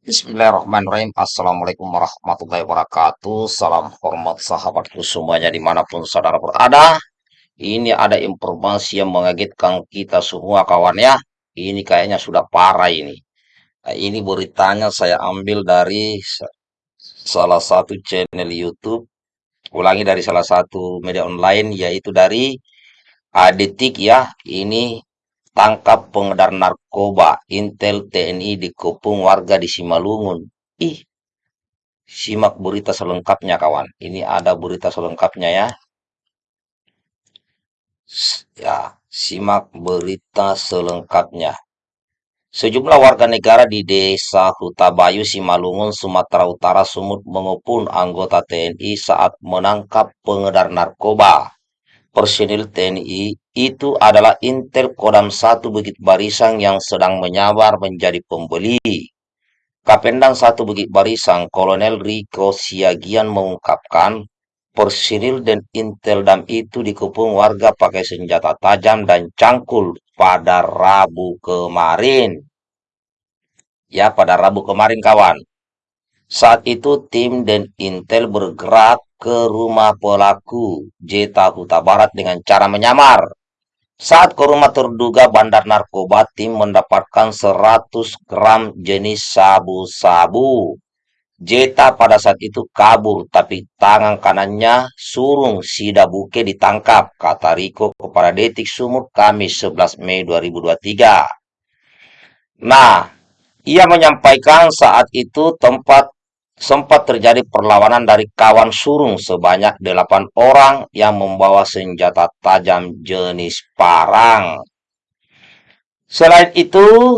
Bismillahirrahmanirrahim. Assalamualaikum warahmatullahi wabarakatuh. Salam hormat sahabatku semuanya di mana pun saudara berada. Ini ada informasi yang mengagetkan kita semua kawan ya. Ini kayaknya sudah parah ini. Nah, ini beritanya saya ambil dari salah satu channel YouTube. Ulangi dari salah satu media online yaitu dari Adetik ya. Ini Tangkap pengedar narkoba, Intel TNI dikepung warga di Simalungun. Ih, simak berita selengkapnya kawan. Ini ada berita selengkapnya ya. Ya, simak berita selengkapnya. Sejumlah warga negara di desa Hutabayu, Simalungun, Sumatera Utara, Sumut mengepung anggota TNI saat menangkap pengedar narkoba personil TNI itu adalah Intel Kodam 1 Bukit Barisang yang sedang menyabar menjadi pembeli. Kapendang 1 Bukit Barisang, Kolonel Riko Siagian mengungkapkan, personil dan Intel Dam itu dikepung warga pakai senjata tajam dan cangkul pada Rabu kemarin. Ya, pada Rabu kemarin kawan. Saat itu tim dan Intel bergerak ke rumah pelaku Jeta Huta Barat dengan cara menyamar. Saat ke rumah terduga bandar narkoba, tim mendapatkan 100 gram jenis sabu-sabu. Jeta pada saat itu kabur, tapi tangan kanannya surung Sida Buke ditangkap, kata Riko kepada Detik Sumur Kamis 11 Mei 2023. Nah, ia menyampaikan saat itu tempat sempat terjadi perlawanan dari kawan surung sebanyak delapan orang yang membawa senjata tajam jenis parang. Selain itu,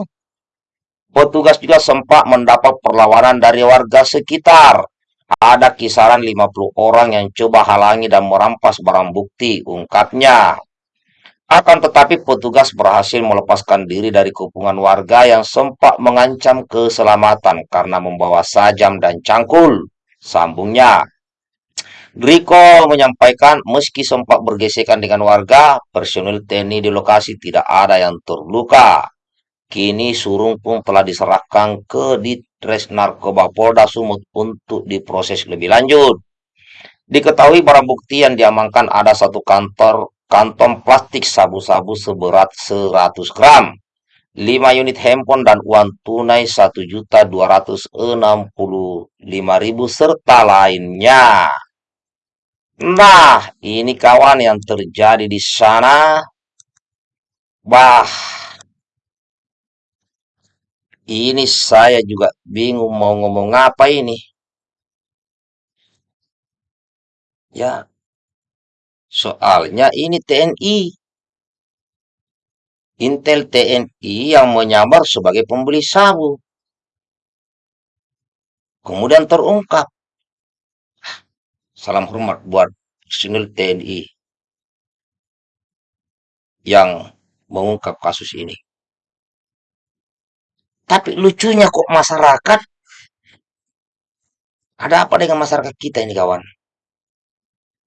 petugas juga sempat mendapat perlawanan dari warga sekitar. Ada kisaran 50 orang yang coba halangi dan merampas barang bukti, ungkapnya. Akan tetapi petugas berhasil melepaskan diri dari kepungan warga yang sempat mengancam keselamatan karena membawa sajam dan cangkul. Sambungnya, Riko menyampaikan meski sempat bergesekan dengan warga, personil TNI di lokasi tidak ada yang terluka. Kini Surung pun telah diserahkan ke Ditres Narkoba Polda Sumut untuk diproses lebih lanjut. Diketahui barang bukti yang diamankan ada satu kantor kantong plastik sabu-sabu seberat 100 gram, 5 unit handphone dan uang tunai 1.265.000 serta lainnya. Nah, ini kawan yang terjadi di sana. Bah, ini saya juga bingung mau ngomong apa ini. Ya, Soalnya ini TNI. Intel TNI yang menyamar sebagai pembeli sabu. Kemudian terungkap. Salam hormat buat personil TNI yang mengungkap kasus ini. Tapi lucunya kok masyarakat ada apa dengan masyarakat kita ini kawan?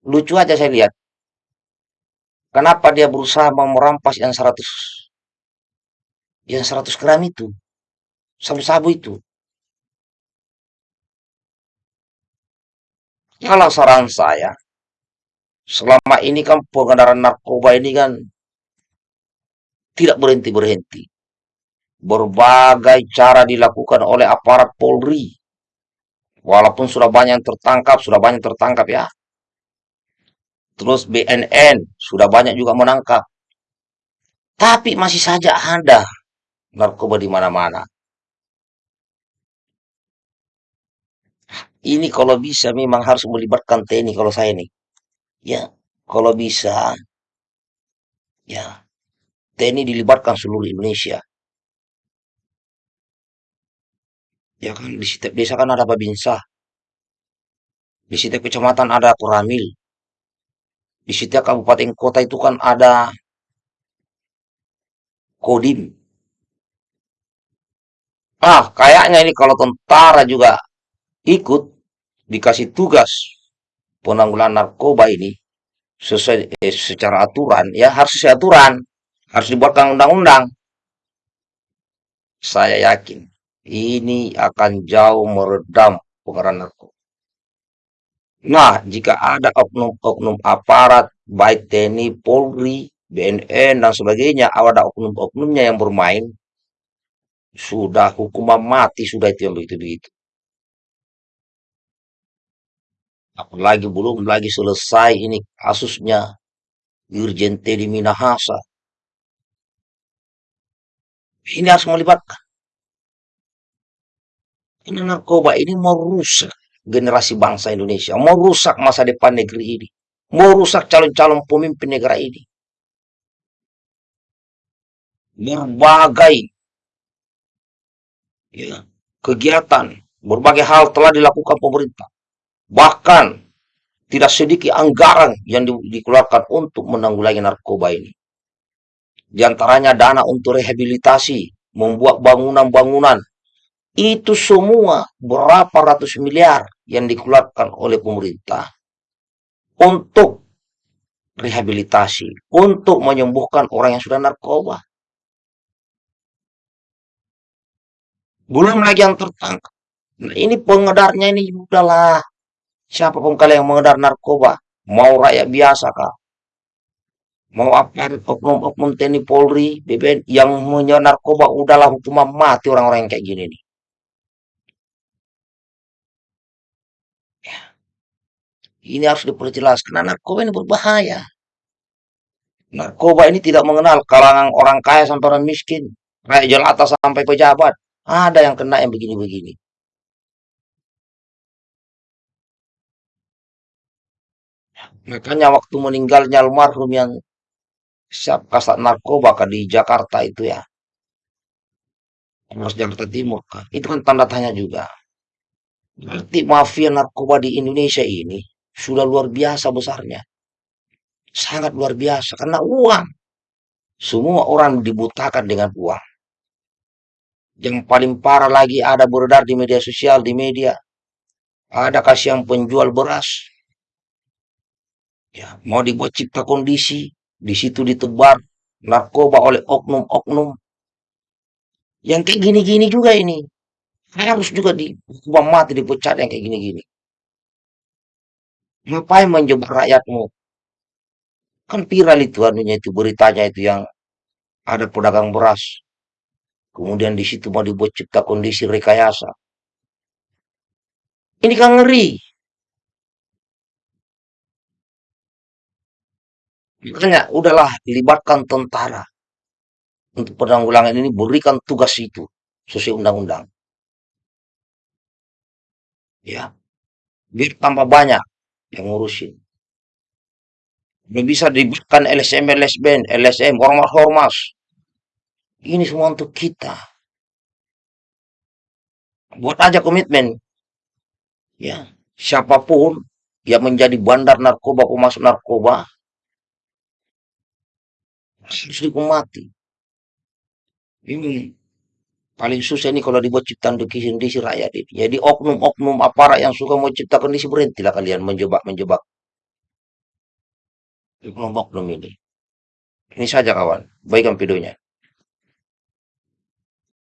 Lucu aja saya lihat. Kenapa dia berusaha mau merampas yang 100 yang 100 gram itu? Sabu-sabu itu. Kalau saran saya, selama ini kan pengendaraan narkoba ini kan tidak berhenti-berhenti. Berbagai cara dilakukan oleh aparat Polri. Walaupun sudah banyak yang tertangkap, sudah banyak tertangkap ya. Terus BNN sudah banyak juga menangkap. Tapi masih saja ada narkoba di mana-mana. Ini kalau bisa memang harus melibatkan TNI kalau saya nih. Ya, kalau bisa ya TNI dilibatkan seluruh Indonesia. Ya kan di setiap desa kan ada babinsa. Di setiap kecamatan ada Koramil di setiap kabupaten kota itu kan ada kodim. Ah, kayaknya ini kalau tentara juga ikut dikasih tugas penanggulangan narkoba ini sesuai eh, secara aturan, ya harus sesuai aturan, harus dibuatkan undang-undang. Saya yakin ini akan jauh meredam pengeran narkoba. Nah, jika ada oknum-oknum aparat, baik TNI, Polri, BNN, dan sebagainya, ada oknum-oknumnya yang bermain, sudah hukuman mati, sudah itu yang begitu-begitu. Apalagi belum lagi selesai ini kasusnya Irjen Teddy Minahasa. Ini harus melibatkan. Karena narkoba ini mau rusak generasi bangsa Indonesia, mau rusak masa depan negeri ini, mau rusak calon-calon pemimpin negara ini. Berbagai ya, kegiatan, berbagai hal telah dilakukan pemerintah. Bahkan tidak sedikit anggaran yang di, dikeluarkan untuk menanggulangi narkoba ini. Di antaranya dana untuk rehabilitasi, membuat bangunan-bangunan. Itu semua berapa ratus miliar yang dikeluarkan oleh pemerintah untuk rehabilitasi, untuk menyembuhkan orang yang sudah narkoba. Belum lagi yang tertangkap. Nah, ini pengedarnya ini udahlah. Siapa pun kalian yang mengedar narkoba, mau rakyat biasa kah? Mau aparat oknum-oknum TNI Polri, BPN yang menyewa narkoba udahlah hukuman mati orang-orang yang kayak gini nih. Ya. Ini harus diperjelas karena narkoba ini berbahaya. Narkoba ini tidak mengenal kalangan orang kaya sampai orang miskin, rakyat jelata sampai pejabat. Ada yang kena yang begini-begini. Makanya waktu meninggalnya almarhum yang siap kasat narkoba kah di Jakarta itu ya. Polres Jakarta Timur kah. Itu kan tanda tanya juga. Berarti mafia narkoba di Indonesia ini sudah luar biasa besarnya. Sangat luar biasa karena uang. Semua orang dibutakan dengan uang. Yang paling parah lagi ada beredar di media sosial, di media. Ada kasih yang penjual beras Ya, mau dibuat cipta kondisi, di situ ditebar narkoba oleh oknum-oknum. Yang kayak gini-gini juga ini. Harus juga dihukum mati, dipecat yang kayak gini-gini. Ngapain menjebak rakyatmu? Kan viral itu anunya itu beritanya itu yang ada pedagang beras. Kemudian di situ mau dibuat cipta kondisi rekayasa. Ini kan ngeri. Makanya udahlah libatkan tentara untuk penanggulangan ini berikan tugas itu sesuai undang-undang. Ya, biar tambah banyak yang ngurusin. Belum bisa diberikan LSM, LSBN, LSM, ormas-ormas. Ini semua untuk kita. Buat aja komitmen. Ya, siapa pun yang menjadi bandar narkoba, pemasok narkoba, harus dihukum mati. Ini paling susah ini kalau dibuat ciptaan dikisi rakyat ini. Jadi oknum-oknum aparat yang suka mau ciptakan kondisi berhentilah kalian menjebak-menjebak oknum-oknum ini. Ini saja kawan, baikkan videonya.